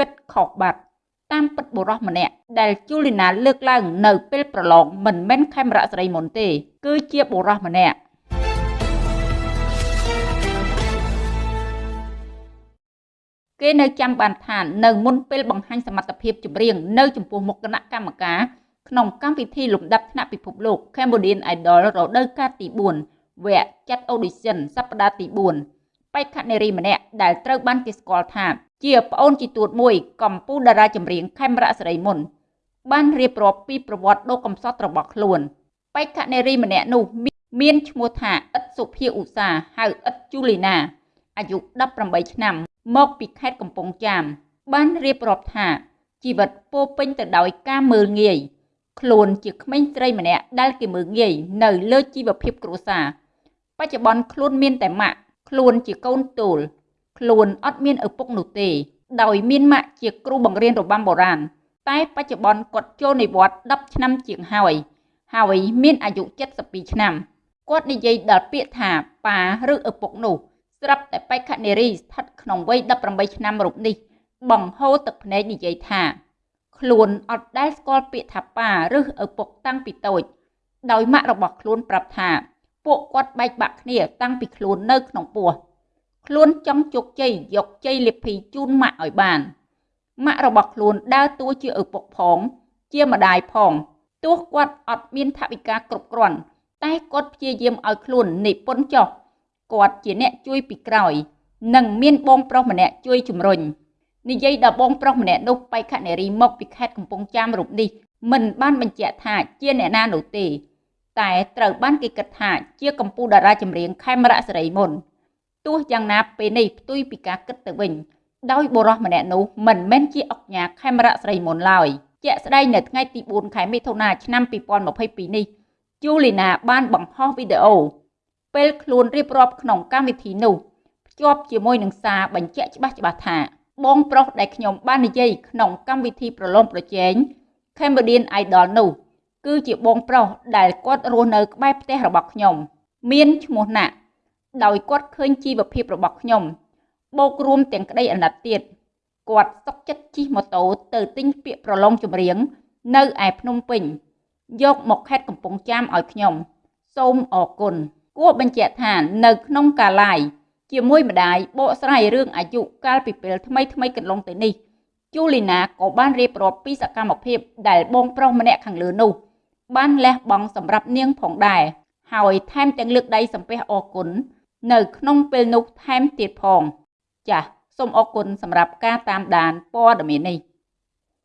គិតខុសបាត់តាមពិតបុរសម្នាក់ដែលជូលីណាលើកឡើងនៅពេលប្រឡងមិនមែនខេមរៈសេរីមុនទេ គឺជាបុរសម្នាក់គេនៅចាំបានថានៅមុនពេលបង្ហាញសមត្ថភាពចម្រៀងនៅចំពោះមុខគណៈកម្មការក្នុងកម្មវិធីលំដាប់ថ្នាក់ពិភពលោក Cambodian Idol រដូវកាលទី4វគ្គចាត់ audition សប្តាហ៍ទី4បេក្ខនារីម្នាក់ដែលត្រូវបានគេស្គាល់ថា ជាប្អូនជីទួតមួយកម្ពុជាតារាចម្រៀងខេមរៈសេរីមុន បានរៀបរាប់ពីប្រវត្តិដ៏កំសត់របស់ខ្លួនបេក្ខនារីម្នាក់នោះមានឈ្មោះថាអ៊ិតសុភាឧសាហៅអ៊ិតជូលីណាអាយុ18ឆ្នាំ មកពីខេត្តកំពង់ចាម បានរៀបរាប់ថាជីវិតពោពេញទៅដោយការមើលងាយខ្លួនជាក្មេងស្រីម្នាក់ដែលគេមើលងាយនៅលើជីវភាពគ្រួសារបច្ចុប្បន្នខ្លួនមានតែម៉ាក់ខ្លួនជាកូនទូល ខ្លួនអត់មានឪពុកនោះទេ ដោយមានម៉ាក់ជាគ្រូបង្រៀនរបាំបុរាណតែបច្ចុប្បន្នគាត់ចូលនិវត្តន៍10ឆ្នាំជាងហើយហើយមានអាយុ72ឆ្នាំគាត់និយាយដល់ពាក្យថាប៉ាឬឪពុកនោះស្រាប់តែបេក្ខនារីស្ថិតក្នុងវ័យ18ឆ្នាំរូបនេះ បង្ហូរទឹកភ្នែកនិយាយថាខ្លួនអត់ដែលស្គាល់ពាក្យថាប៉ាឬឪពុកតាំងពីតូច ដោយម៉ាក់របស់ខ្លួនប្រាប់ថា ពួកគាត់បែកបាក់គ្នាតាំងពីខ្លួននៅក្នុងពោះ ខ្លួនចង់ជោគជ័យយកជ័យលាភីជូនម៉ាក់ឲ្យបានម៉ាក់របស់ខ្លួនដើរតួជាឪពុកផង ជាម្ដាយផងទោះគាត់អត់មានថវិកាគ្រប់គ្រាន់តែគាត់ព្យាយាមឲ្យខ្លួននិពន្ធចុះគាត់ជាអ្នកជួយពីក្រោយ និងមានបងប្រុសម្នាក់ជួយជំរុញនិយាយដល់បងប្រុសម្នាក់នោះបៃខនារីមកពីខេត្តកំពង់ចាមរូបនេះមិនបានបញ្ជាក់ថាជាអ្នកណានោះទេ តែត្រូវបានគេគិតថាជាកម្ពុជាតារាចម្រៀងខេមរៈសេរីមុន ទោះយ៉ាងណាពេលនេះផ្ទុយពីការគិតទៅវិញដោយបុរសម្នាក់នោះមិនមែនជាអុកញ៉ាខេមរៈសេរីមុនឡើយជាក់ស្ដែងនៅថ្ងៃទី4ខែមិថុនាឆ្នាំ2022នេះជូលីណាបានបង្ហោះវីដេអូពេលខ្លួនរៀបរាប់ក្នុងកម្មវិធីនោះភ្ជាប់ជាមួយនឹងសារបញ្ជាក់ច្បាស់ច្បាស់ថា បងប្រុសដែលខ្ញុំបាននិយាយក្នុងកម្មវិធីប្រឡងប្រជែង Cambodian Idol នោះគឺជាបងប្រុសដែលគាត់រស់នៅក្បែរផ្ទះរបស់ខ្ញុំ មានឈ្មោះណាក់ ដោយគាត់ឃើញជីវភាពរបស់ខ្ញុំបូករួមទាំងក្តីអាណិតទៀតគាត់សុកចិត្តជិះម៉ូតូទៅទិញពាក្យប្រឡងចម្រៀង នៅឯភ្នំពេញ យកមកខេត្តកំពង់ចាមឲ្យខ្ញុំ សូមអរគុណគួរបញ្ជាក់ថានៅក្នុងកាឡាយជាមួយម្ដាយបកស្រាយរឿងអាយុកាលពីពេលថ្មីថ្មីកន្លងទៅនេះជូលីណាក៏បានរៀបរាប់ពីសកម្មភាពដែលបងប្រុសម្នាក់ខាងលើនោះ បានលះបង់សម្រាប់នាងផងដែរហើយថែមទាំងលើកដៃសំពះអរគុណ នៅក្នុងពេលនោះថែមទៀតផង ចាសសូមអរគុណសម្រាប់ការតាមដានព័ត៌មាននេះ